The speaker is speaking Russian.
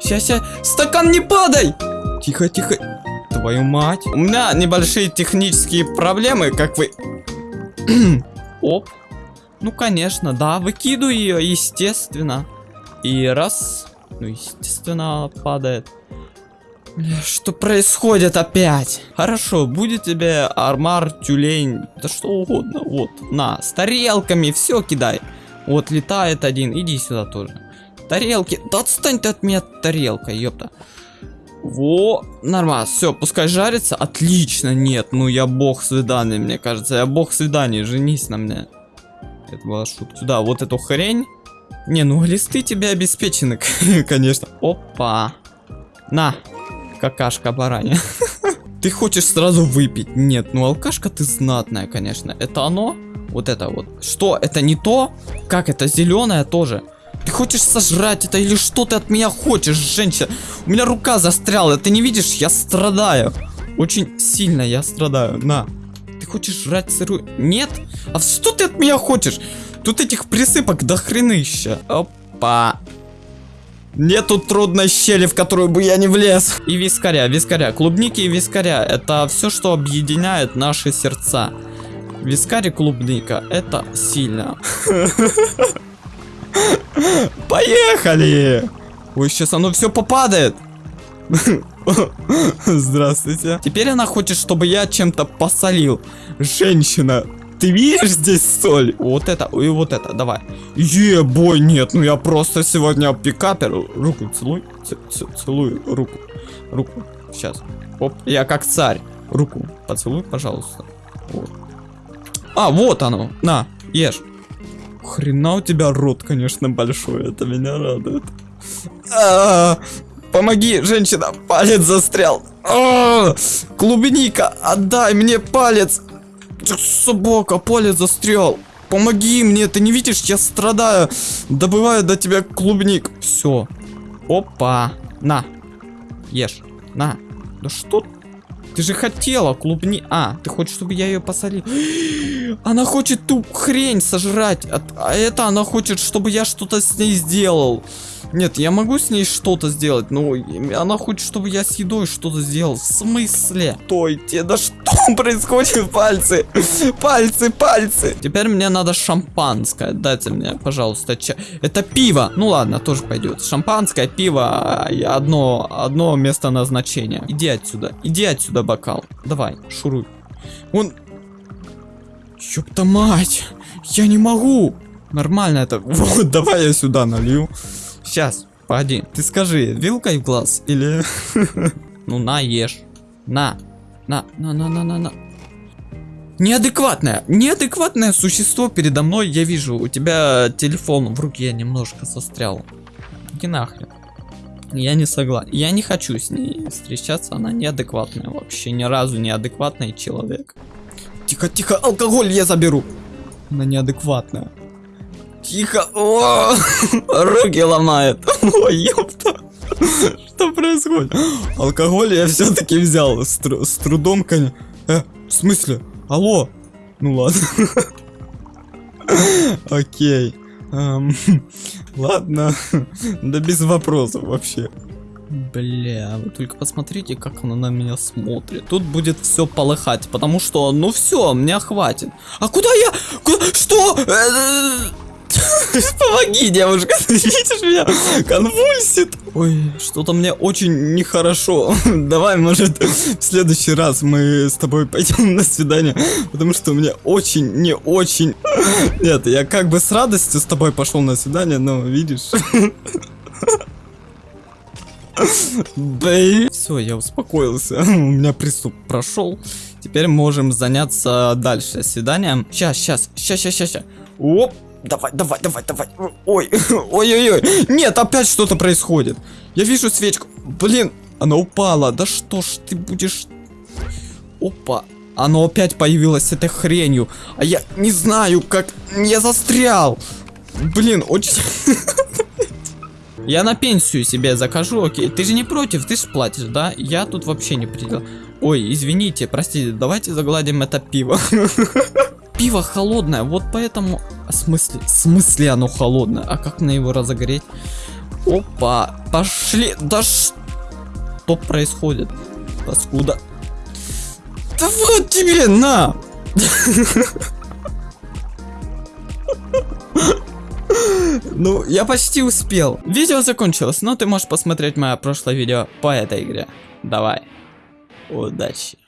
Сейчас. Стакан, не падай! Тихо, тихо. Твою мать. У меня небольшие технические проблемы, как вы... Оп. Ну, конечно, да, выкидываю ее, естественно. И раз... Ну, естественно, падает. Бля, Что происходит опять? Хорошо, будет тебе армар, тюлень, да что угодно. Вот, на, с тарелками, все кидай. Вот, летает один, иди сюда тоже. Тарелки, да отстань ты от меня, тарелка, ёпта. Во, нормально, все, пускай жарится. Отлично, нет, ну я бог свиданий, мне кажется. Я бог свиданий, женись на мне. Это была шутка. Сюда, вот эту хрень. Не, ну листы тебе обеспечены, конечно. Опа. На, какашка баранья. Ты хочешь сразу выпить? Нет, ну алкашка ты знатная, конечно. Это оно? Вот это вот. Что, это не то? Как это, зеленое тоже? Хочешь сожрать это или что ты от меня хочешь, женщина? У меня рука застряла, ты не видишь? Я страдаю. Очень сильно я страдаю. На. Ты хочешь жрать сырую? Нет? А что ты от меня хочешь? Тут этих присыпок до хренища. Опа. Нету трудной щели, в которую бы я не влез. И вискаря, вискаря. Клубники и вискаря. Это все, что объединяет наши сердца. Вискарь и клубника. Это сильно. Поехали! Ой, сейчас оно все попадает. Здравствуйте. Теперь она хочет, чтобы я чем-то посолил. Женщина, ты видишь здесь соль? Вот это и вот это, давай. Ебой, нет, ну я просто сегодня пикапер. Руку целуй, ц ц целуй руку, руку. Сейчас. Оп, я как царь. Руку поцелуй, пожалуйста. Вот. А, вот оно. На, ешь. Хрена у тебя рот, конечно, большой. Это меня радует. Помоги, женщина, палец застрял. Клубника, отдай мне палец. Собака, палец застрял. Помоги мне, ты не видишь, я страдаю. Добываю до тебя клубник. Все. Опа. На. Ешь. На. Да что? Ты же хотела клубни... А, ты хочешь, чтобы я ее посолил? Она хочет ту хрень сожрать. А, а это она хочет, чтобы я что-то с ней сделал. Нет, я могу с ней что-то сделать, но она хочет, чтобы я с едой что-то сделал. В смысле? Стойте, да что происходит? Пальцы, пальцы, пальцы. Теперь мне надо шампанское. Дайте мне, пожалуйста, чай. Это пиво. Ну ладно, тоже пойдет. Шампанское, пиво, одно, одно место назначения. Иди отсюда, иди отсюда, бокал. Давай, шуруй. Он... Ёпта мать, я не могу. Нормально это. Вот, давай я сюда налью. Сейчас, погоди. Ты скажи, вилкой в глаз или... Ну, на, ешь. На. На, на, на, на, на, на. Неадекватное, неадекватное существо передо мной, я вижу, у тебя телефон в руке немножко застрял. Иди нахрен. Я не согласен. Я не хочу с ней встречаться, она неадекватная вообще, ни разу неадекватный человек. Тихо, тихо, алкоголь я заберу. Она неадекватная. Тихо, о, руки ломает. Ой, ёпта. Что происходит? Алкоголь я все-таки взял. С, тру с трудом, конечно. Э, в смысле? Алло? Ну ладно. Окей. Эм, ладно. Да без вопросов вообще. Бля, вы только посмотрите, как она на меня смотрит. Тут будет все полыхать, потому что, ну все, мне хватит. А куда я? Куда? Что? Помоги, девушка, ты видишь меня? Конвульсит. Ой, что-то мне очень нехорошо. Давай, может, в следующий раз мы с тобой пойдем на свидание, потому что мне очень, не очень... Нет, я как бы с радостью с тобой пошел на свидание, но видишь... Да все, я успокоился. У меня приступ прошел. Теперь можем заняться дальше свиданием. Сейчас, сейчас, сейчас, сейчас, сейчас. Оп, Давай, давай, давай, давай. Ой, ой-ой-ой. Нет, опять что-то происходит. Я вижу свечку. Блин, она упала. Да что ж ты будешь... Опа. Оно опять появилось с этой хренью. А я не знаю, как... Я застрял. Блин, очень... Я на пенсию себе закажу, окей. Ты же не против, ты же платишь, да? Я тут вообще не предел. Ой, извините, простите, давайте загладим это пиво. Пиво холодное, вот поэтому... В смысле? В смысле оно холодное? А как мне его разогреть? Опа, пошли. Да что происходит? Паскуда. Да вот тебе, на! Ну, я почти успел. Видео закончилось, но ты можешь посмотреть мое прошлое видео по этой игре. Давай. Удачи.